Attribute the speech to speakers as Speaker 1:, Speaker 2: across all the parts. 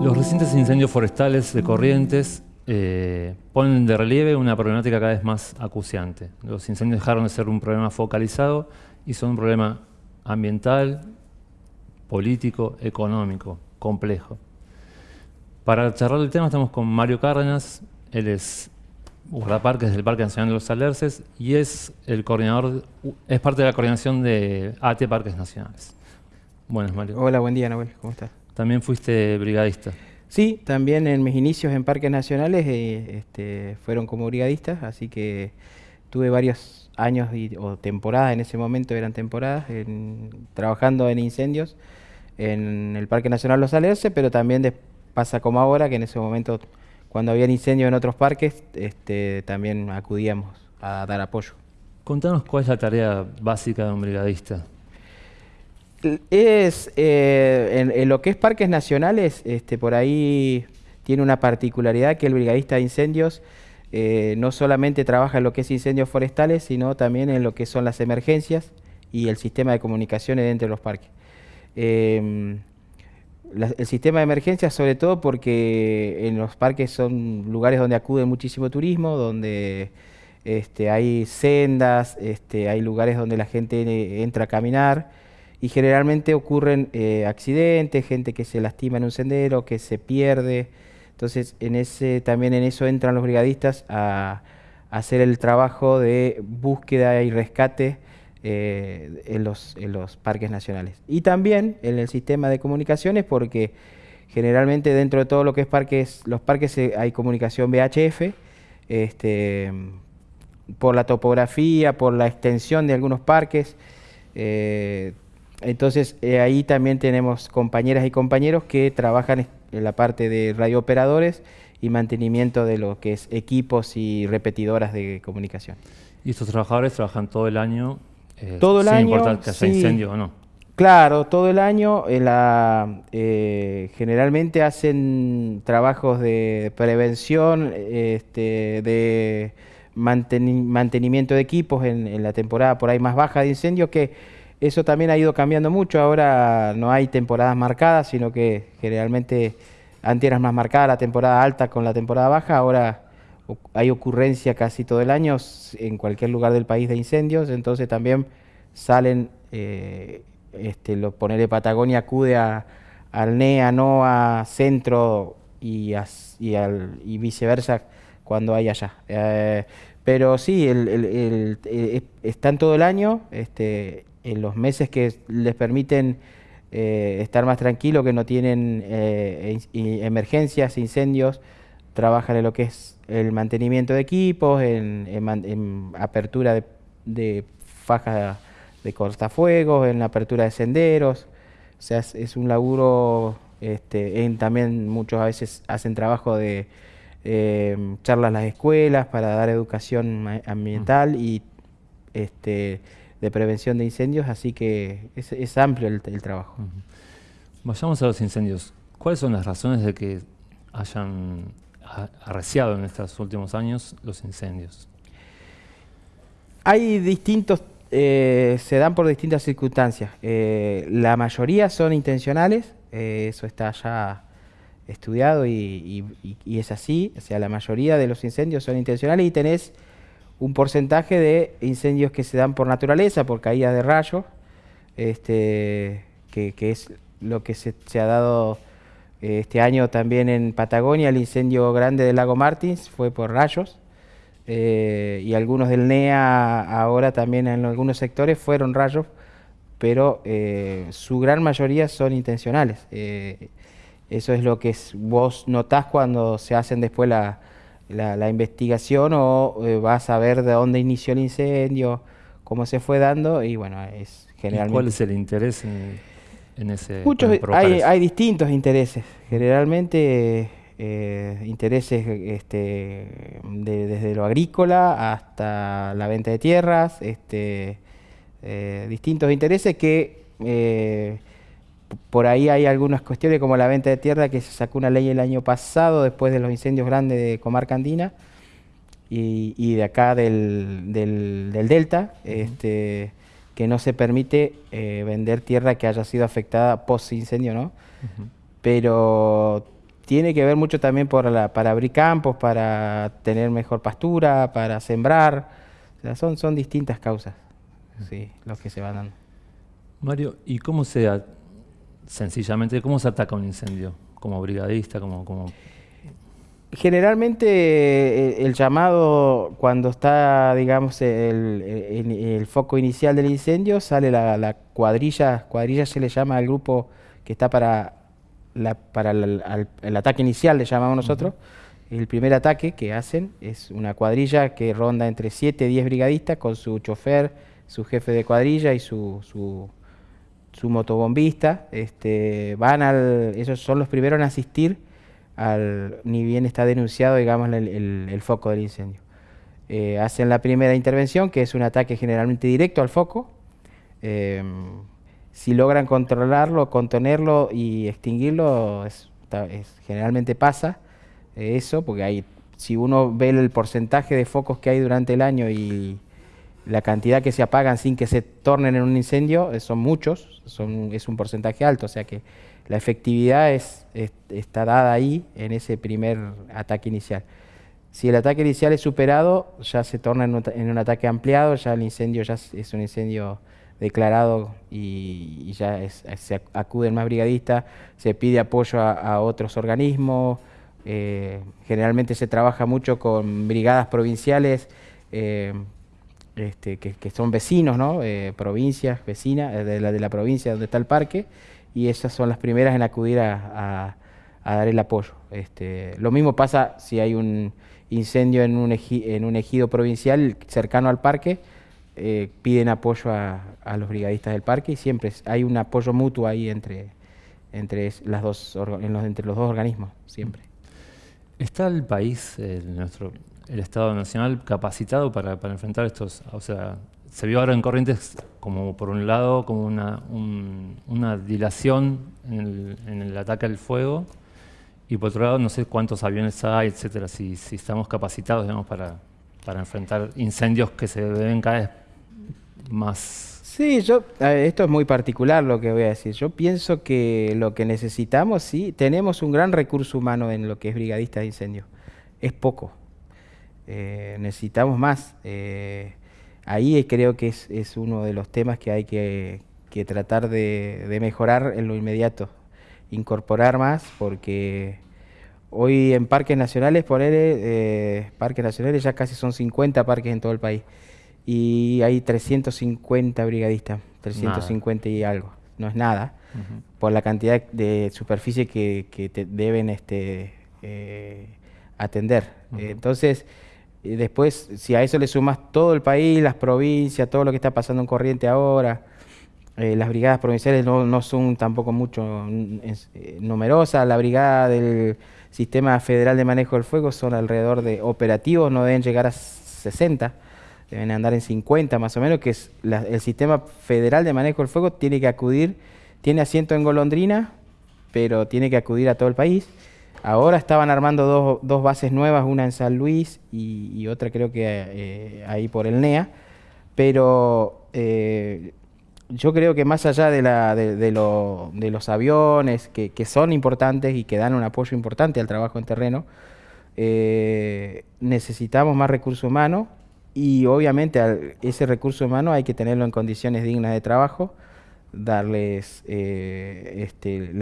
Speaker 1: Los recientes incendios forestales de Corrientes eh, ponen de relieve una problemática cada vez más acuciante. Los incendios dejaron de ser un problema focalizado y son un problema ambiental, político, económico, complejo. Para charlar el tema estamos con Mario Cárdenas, él es guardaparques del Parque Nacional de los Alerces y es el coordinador, es parte de la coordinación de AT Parques Nacionales.
Speaker 2: Buenas, Mario. Hola, buen día, Noel. ¿Cómo estás?
Speaker 1: También fuiste brigadista.
Speaker 2: Sí, también en mis inicios en parques nacionales eh, este, fueron como brigadistas, así que tuve varios años o temporadas, en ese momento eran temporadas, trabajando en incendios en el Parque Nacional Los Alerces, pero también pasa como ahora, que en ese momento, cuando había incendios en otros parques, este, también acudíamos a dar apoyo.
Speaker 1: Contanos cuál es la tarea básica de un brigadista
Speaker 2: es eh, en, lo que es parques nacionales, este, por ahí tiene una particularidad que el brigadista de incendios eh, no solamente trabaja en lo que es incendios forestales, sino también en lo que son las emergencias y el sistema de comunicaciones dentro de los parques. Em, el sistema de emergencias sobre todo porque en los parques son lugares donde acude muchísimo turismo, donde este, hay sendas, este, hay lugares donde la gente entra a caminar, y generalmente ocurren eh, accidentes, gente que se lastima en un sendero, que se pierde. Entonces, en ese, también en eso entran los brigadistas a, hacer el trabajo de búsqueda y rescate eh, en, los, en los parques nacionales. Y también en el sistema de comunicaciones, porque generalmente dentro de todo lo que es parques, los parques eh, hay comunicación VHF, este, por la topografía, por la extensión de algunos parques. Entonces eh, ahí también tenemos compañeras y compañeros que trabajan en la parte de radiooperadores y mantenimiento de lo que es equipos y repetidoras de comunicación.
Speaker 1: ¿Y estos trabajadores trabajan todo el año?
Speaker 2: Eh, todo el sin año.
Speaker 1: importar que haya incendio o no.
Speaker 2: Claro, todo el año. La, eh, generalmente hacen trabajos de prevención, este, de mantenimiento de equipos en, en la temporada por ahí más baja de incendio que eso también ha ido cambiando mucho, ahora no hay temporadas marcadas, sino que generalmente antes era más marcada la temporada alta con la temporada baja, ahora hay ocurrencia casi todo el año en cualquier lugar del país de incendios, entonces también salen, eh, este, lo, ponerle Patagonia acude a, al NEA, NOA, Centro y, y, viceversa cuando hay allá. Eh, pero sí, el, eh, están todo el año, este, en los meses que les permiten eh, estar más tranquilos, que no tienen eh, emergencias, incendios, trabajan en lo que es el mantenimiento de equipos, en, apertura de, de fajas de cortafuegos, en la apertura de senderos. O sea, es, un laburo, este, también muchos a veces hacen trabajo de eh, charlas en las escuelas para dar educación ambiental y este, de prevención de incendios, así que es, amplio el, trabajo.
Speaker 1: Vayamos a los incendios. ¿Cuáles son las razones de que hayan arreciado en estos últimos años los incendios?
Speaker 2: Hay distintos, eh, se dan por distintas circunstancias. Eh, la mayoría son intencionales, eh, eso está ya estudiado y, y, es así. O sea, la mayoría de los incendios son intencionales y tenés un porcentaje de incendios que se dan por naturaleza, por caída de rayos, este, que, es lo que se, ha dado eh, este año también en Patagonia, el incendio grande del lago Martins fue por rayos, eh, y algunos del NEA ahora también en algunos sectores fueron rayos, pero eh, su gran mayoría son intencionales. eso es lo que vos notás cuando se hacen después la, la, investigación o eh, vas a ver de dónde inició el incendio, cómo se fue dando y bueno, es generalmente...
Speaker 1: ¿Cuál es el interés en, ese...
Speaker 2: Muchos, hay, hay, distintos intereses, generalmente eh, intereses este, desde lo agrícola hasta la venta de tierras, este, eh, distintos intereses que por ahí hay algunas cuestiones como la venta de tierra que se sacó una ley el año pasado después de los incendios grandes de Comarca Andina y, de acá del, Delta, este, que no se permite eh, vender tierra que haya sido afectada post incendio, ¿no? Pero tiene que ver mucho también por la, para abrir campos, para tener mejor pastura, para sembrar. son, son distintas causas, sí, los que se van dando.
Speaker 1: Mario, ¿y cómo se, sencillamente, cómo se ataca un incendio? ¿Como brigadista, como, como
Speaker 2: Generalmente eh, el, llamado, cuando está, digamos, el, foco inicial del incendio, sale la, cuadrilla, cuadrilla se le llama al grupo que está para, para el, ataque inicial, le llamamos nosotros. El primer ataque que hacen es una cuadrilla que ronda entre 7 y 10 brigadistas con su chofer, su jefe de cuadrilla y su, su, su motobombista. Este, van al, esos son los primeros en asistir ni bien está denunciado, digamos, el, foco del incendio. Eh, hacen la primera intervención, que es un ataque generalmente directo al foco. Eh, si logran controlarlo, contenerlo y extinguirlo, generalmente pasa eso, porque hay, si uno ve el porcentaje de focos que hay durante el año y la cantidad que se apagan sin que se tornen en un incendio, eh, son muchos, son, es un porcentaje alto, o sea que la efectividad es, está dada ahí en ese primer ataque inicial. Si el ataque inicial es superado, ya se torna en un, ataque ampliado, ya el incendio ya es un incendio declarado y, ya se acuden más brigadistas, se pide apoyo a, otros organismos, eh, generalmente se trabaja mucho con brigadas provinciales eh, este, que, son vecinos, ¿no? Eh, provincias vecinas de la, de la provincia donde está el parque, y esas son las primeras en acudir a, dar el apoyo. Este, lo mismo pasa si hay un incendio en un, en un ejido provincial cercano al parque, eh, piden apoyo a, los brigadistas del parque y siempre hay un apoyo mutuo ahí entre, entre, las dos, entre los dos organismos, siempre.
Speaker 1: ¿Está el país, el, nuestro, el Estado Nacional, capacitado para, enfrentar estos, o sea, se vio ahora en Corrientes como por un lado como una, una dilación en el, ataque al fuego y por otro lado no sé cuántos aviones hay, etcétera, si, estamos capacitados digamos, para, enfrentar incendios que se ven cada vez más...
Speaker 2: Sí, yo, esto es muy particular lo que voy a decir. Yo pienso que lo que necesitamos, sí, tenemos un gran recurso humano en lo que es brigadista de incendios. Es poco. Eh, necesitamos más. Eh, ahí creo que es, uno de los temas que hay que, tratar de, mejorar en lo inmediato, incorporar más, porque hoy en parques nacionales, poner eh, parques nacionales ya casi son 50 parques en todo el país, y hay 350 brigadistas, 350 y algo, no es nada, por la cantidad de superficie que, te deben este, atender. entonces, y después, si a eso le sumas todo el país, las provincias, todo lo que está pasando en Corriente ahora, eh, las brigadas provinciales no, son tampoco mucho eh, numerosas. La brigada del Sistema Federal de Manejo del Fuego son alrededor de operativos, no deben llegar a 60, deben andar en 50 más o menos, que es el Sistema Federal de Manejo del Fuego tiene que acudir, tiene asiento en Golondrina, pero tiene que acudir a todo el país. Ahora estaban armando dos, bases nuevas, una en San Luis y, otra creo que eh, ahí por el NEA, pero eh, yo creo que más allá de, la, de, los aviones, que, son importantes y que dan un apoyo importante al trabajo en terreno, eh, necesitamos más recursos humanos y obviamente ese recurso humano hay que tenerlo en condiciones dignas de trabajo, darles eh, este,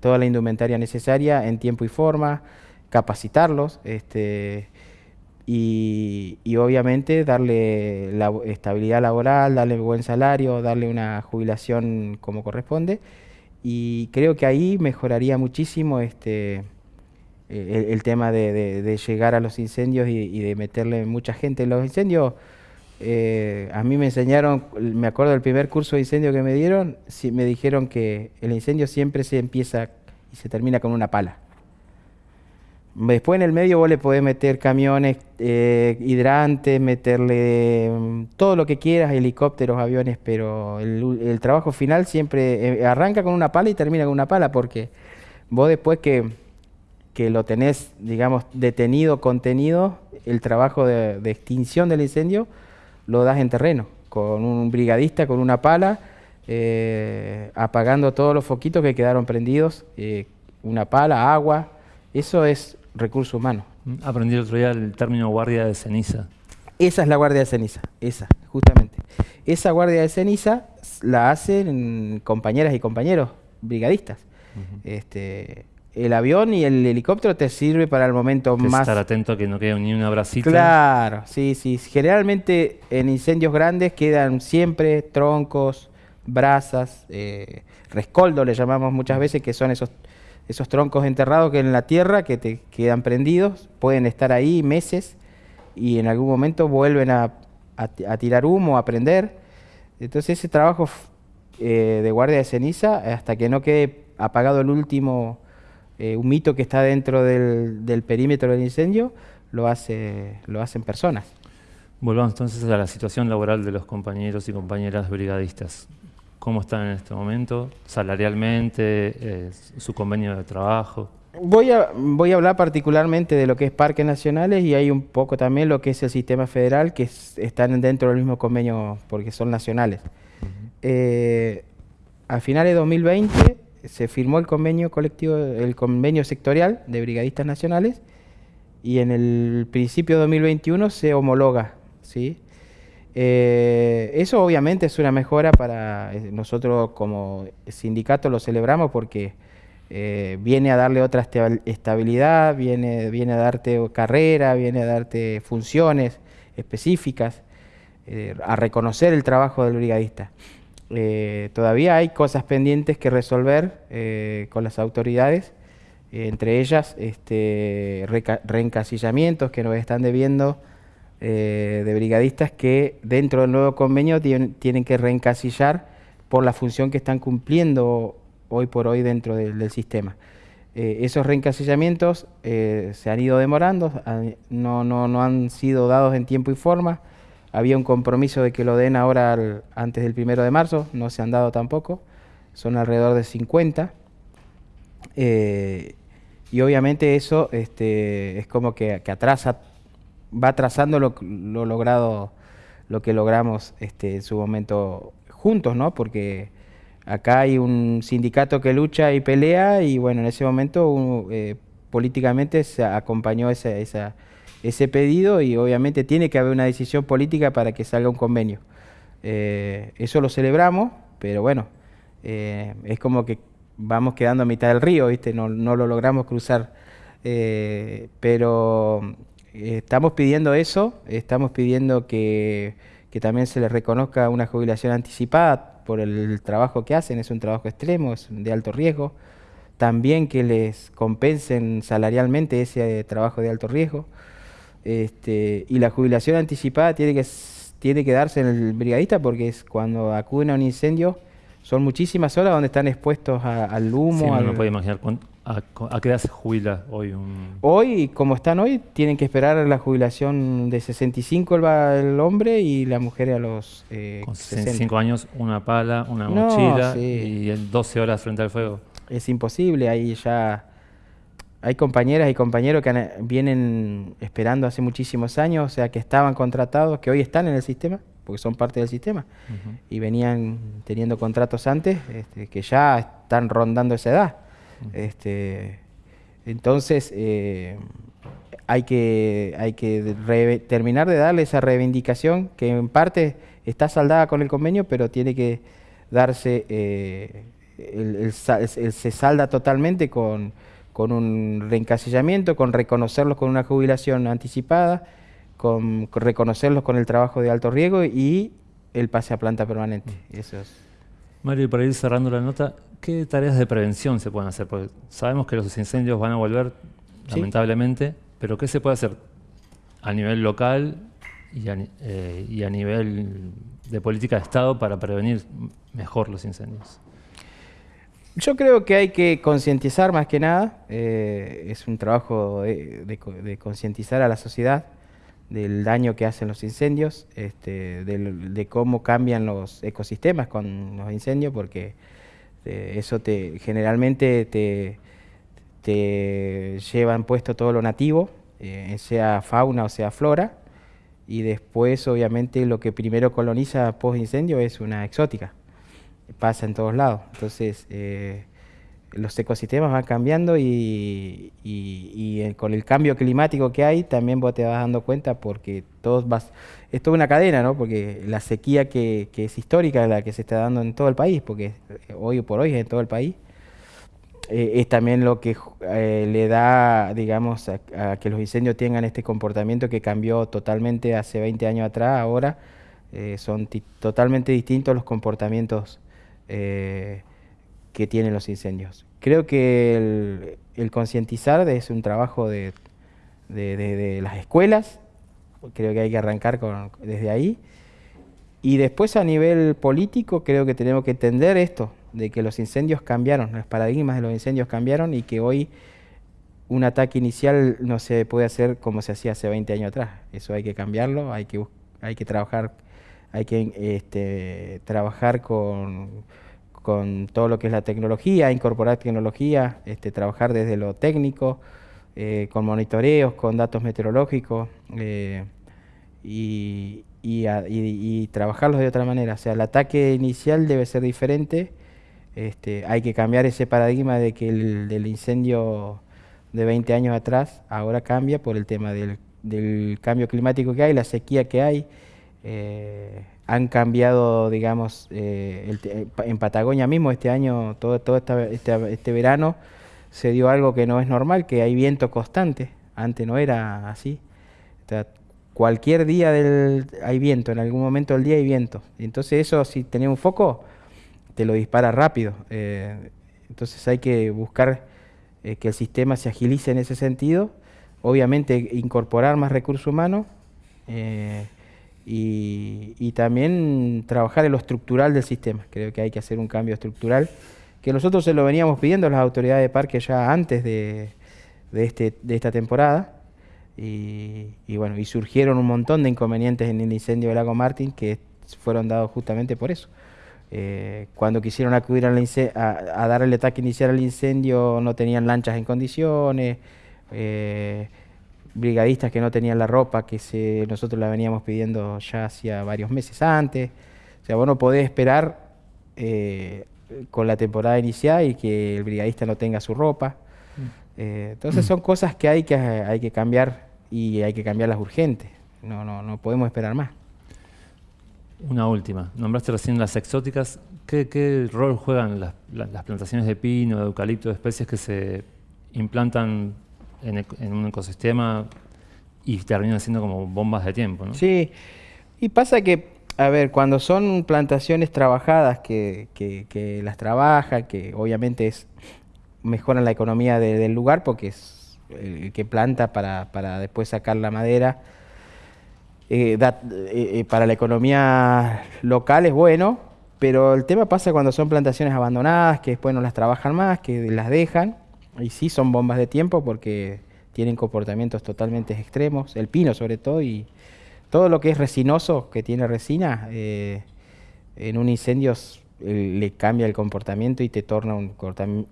Speaker 2: toda la indumentaria necesaria en tiempo y forma, capacitarlos este, y, obviamente darle la estabilidad laboral, darle buen salario, darle una jubilación como corresponde. Y creo que ahí mejoraría muchísimo este, el, tema de, llegar a los incendios y, y de meterle mucha gente. En los incendios eh, a mí me enseñaron, me acuerdo del primer curso de incendio que me dieron, me dijeron que el incendio siempre se empieza y se termina con una pala. Después en el medio vos le podés meter camiones, eh, hidrantes, meterle mm, todo lo que quieras, helicópteros, aviones, pero el, trabajo final siempre eh, arranca con una pala y termina con una pala, porque vos después que, que lo tenés, digamos, detenido, contenido, el trabajo de extinción del incendio, lo das en terreno, con un brigadista, con una pala, eh, apagando todos los foquitos que quedaron prendidos, eh, una pala, agua, Eso es recurso humano.
Speaker 1: Aprendí el otro día el término guardia de ceniza.
Speaker 2: Esa es la guardia de ceniza, esa, justamente. Esa guardia de ceniza la hacen compañeras y compañeros brigadistas. este, el avión y el helicóptero te sirve para el momento más...
Speaker 1: Estar atento a que no quede ni una bracita.
Speaker 2: Claro, sí, sí. Generalmente en incendios grandes quedan siempre troncos, brasas, eh, rescoldo le llamamos muchas veces, que son esos, esos troncos enterrados que en la tierra que te quedan prendidos, pueden estar ahí meses y en algún momento vuelven a, tirar humo, a prender. Entonces ese trabajo eh, de guardia de ceniza, hasta que no quede apagado el último eh, un mito que está dentro del, perímetro del incendio, lo, hace, lo hacen personas.
Speaker 1: Volvamos entonces a la situación laboral de los compañeros y compañeras brigadistas. ¿Cómo están en este momento? ¿Salarialmente? Eh, ¿Su convenio de trabajo?
Speaker 2: Voy a, voy a hablar particularmente de lo que es parques nacionales y hay un poco también lo que es el sistema federal, que están dentro del mismo convenio porque son nacionales. Eh, a finales de 2020 se firmó el convenio colectivo, el convenio sectorial de brigadistas nacionales y en el principio de 2021 se homologa, ¿sí? Eh, eso obviamente es una mejora para eh, nosotros como sindicato lo celebramos porque eh, viene a darle otra estabilidad, viene, viene a darte carrera, viene a darte funciones específicas, a reconocer el trabajo del brigadista. Eh, todavía hay cosas pendientes que resolver eh, con las autoridades, entre ellas este, reencasillamientos que nos están debiendo eh, de brigadistas que dentro del nuevo convenio tienen, que reencasillar por la función que están cumpliendo hoy por hoy dentro del, sistema. esos reencasillamientos se han ido demorando, no han sido dados en tiempo y forma, había un compromiso de que lo den ahora antes del primero de marzo, no se han dado tampoco, son alrededor de 50. Eh, y obviamente eso este, es como que, atrasa, va atrasando lo, logrado, lo que logramos este, en su momento juntos, ¿no? Porque acá hay un sindicato que lucha y pelea y bueno, en ese momento eh, políticamente se acompañó esa, esa ese pedido y obviamente tiene que haber una decisión política para que salga un convenio. Eh, eso lo celebramos, pero bueno, eh, es como que vamos quedando a mitad del río, ¿viste? No, lo logramos cruzar. Eh, pero estamos pidiendo eso, estamos pidiendo que, que también se les reconozca una jubilación anticipada por el trabajo que hacen, es un trabajo extremo, es de alto riesgo. También que les compensen salarialmente ese trabajo de alto riesgo. Este, y la jubilación anticipada tiene que, tiene que darse en el brigadista porque es cuando acuden a un incendio, son muchísimas horas donde están expuestos al humo.
Speaker 1: Sí, no puede imaginar a, qué edad se jubila hoy un...
Speaker 2: Hoy, como están hoy, tienen que esperar la jubilación de 65 el, el hombre y la mujer a los
Speaker 1: eh, Con 65 años, una pala, una mochila y 12 horas frente al fuego.
Speaker 2: Es imposible, ahí ya hay compañeras y compañeros que vienen esperando hace muchísimos años, o sea, que estaban contratados, que hoy están en el sistema, porque son parte del sistema, y venían teniendo contratos antes, este, que ya están rondando esa edad. este, entonces, eh, hay que, hay que terminar de darle esa reivindicación que en parte está saldada con el convenio, pero tiene que darse, eh, se salda totalmente con con un reencasillamiento, con reconocerlos con una jubilación anticipada, con, reconocerlos con el trabajo de alto riesgo y el pase a planta permanente. Mm. Eso
Speaker 1: Mario, para ir cerrando la nota, ¿qué tareas de prevención se pueden hacer? Porque sabemos que los incendios van a volver, lamentablemente, pero ¿qué se puede hacer a nivel local y a, eh, y a nivel de política de Estado para prevenir mejor los incendios?
Speaker 2: Yo creo que hay que concientizar más que nada, eh, es un trabajo de, concientizar a la sociedad del daño que hacen los incendios, este, de, cómo cambian los ecosistemas con los incendios, porque eh, eso te generalmente te, te llevan puesto todo lo nativo, eh, sea fauna o sea flora, y después obviamente lo que primero coloniza post incendio es una exótica pasa en todos lados. Entonces, eh, los ecosistemas van cambiando y, y, con el cambio climático que hay también vos te vas dando cuenta porque todos vas, es toda una cadena, ¿no? Porque la sequía que, es histórica, la que se está dando en todo el país, porque hoy por hoy es en todo el país, eh, es también lo que eh, le da, digamos, a, que los incendios tengan este comportamiento que cambió totalmente hace 20 años atrás, ahora eh, son totalmente distintos los comportamientos que tienen los incendios. Creo que el, concientizar es un trabajo de, las escuelas, creo que hay que arrancar desde ahí, y después a nivel político creo que tenemos que entender esto, de que los incendios cambiaron, los paradigmas de los incendios cambiaron y que hoy un ataque inicial no se puede hacer como se hacía hace 20 años atrás. Eso hay que cambiarlo, hay que, hay que trabajar, hay que este, trabajar con, todo lo que es la tecnología, incorporar tecnología, este, trabajar desde lo técnico, eh, con monitoreos, con datos meteorológicos eh, y, trabajarlos de otra manera. O sea, el ataque inicial debe ser diferente este, hay que cambiar ese paradigma de que el incendio de 20 años atrás ahora cambia por el tema del, cambio climático que hay, la sequía que hay. Eh, han cambiado, digamos, eh, en Patagonia mismo este año, todo, todo este, este, verano, se dio algo que no es normal, que hay viento constante. Antes no era así. cualquier día del, hay viento, en algún momento del día hay viento. Entonces eso, si tenía un foco, te lo dispara rápido. Eh, entonces hay que buscar eh, que el sistema se agilice en ese sentido, obviamente incorporar más recursos humanos eh, y, también trabajar en lo estructural del sistema. Creo que hay que hacer un cambio estructural, que nosotros se lo veníamos pidiendo a las autoridades de parque ya antes de, este, de esta temporada. Y, y, bueno, y surgieron un montón de inconvenientes en el incendio del lago Martín que fueron dados justamente por eso. Eh, cuando quisieron acudir a, dar el ataque inicial al incendio no tenían lanchas en condiciones, eh, brigadistas que no tenían la ropa que se, nosotros la veníamos pidiendo ya hacía varios meses antes. O sea, vos no podés esperar eh, con la temporada inicial y que el brigadista no tenga su ropa. Mm. entonces son cosas que hay que, hay que cambiar y hay que cambiarlas urgentes. No, no, no podemos esperar más.
Speaker 1: Una última. Nombraste recién las exóticas. ¿Qué, rol juegan las, plantaciones de pino, de eucalipto, de especies que se implantan en, un ecosistema y terminan siendo como bombas de tiempo? ¿no?
Speaker 2: Sí, y pasa que, a ver, cuando son plantaciones trabajadas, que, que, las trabaja, que obviamente es, mejoran la economía del lugar porque es el que planta para, para después sacar la madera eh, eh, eh, para la economía local es bueno, pero el tema pasa cuando son plantaciones abandonadas, que después no las trabajan más, que las dejan, y sí son bombas de tiempo porque tienen comportamientos totalmente extremos, el pino sobre todo, y todo lo que es resinoso, que tiene resina, en un incendio le cambia el comportamiento y te torna un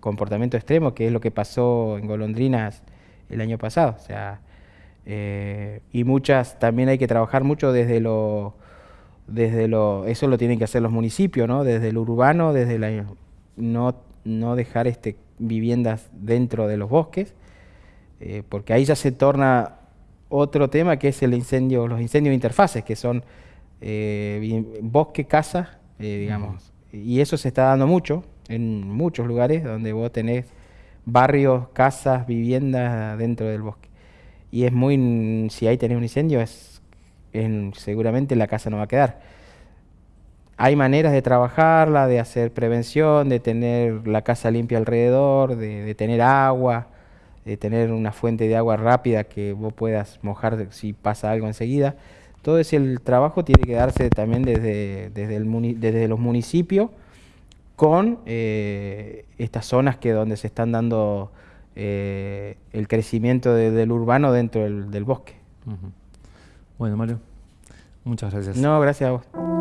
Speaker 2: comportamiento extremo, que es lo que pasó en Golondrinas el año pasado. O sea, eh, y muchas también hay que trabajar mucho desde lo, desde lo, eso lo tienen que hacer los municipios, ¿no? Desde lo urbano, desde la, no, no dejar este, viviendas dentro de los bosques, eh, porque ahí ya se torna otro tema que es el incendio, los incendios de interfaces, que son eh, bosque, casa, digamos. Y eso se está dando mucho en muchos lugares donde vos tenés barrios, casas, viviendas dentro del bosque y es muy, si ahí tenés un incendio, es, seguramente la casa no va a quedar. Hay maneras de trabajarla, de hacer prevención, de tener la casa limpia alrededor, de, tener agua, de tener una fuente de agua rápida que vos puedas mojar si pasa algo enseguida. Todo ese el trabajo tiene que darse también desde, desde, el, desde los municipios con eh, estas zonas que donde se están dando eh, el crecimiento del urbano dentro del, bosque.
Speaker 1: Bueno, Mario, muchas gracias.
Speaker 2: No, gracias a vos.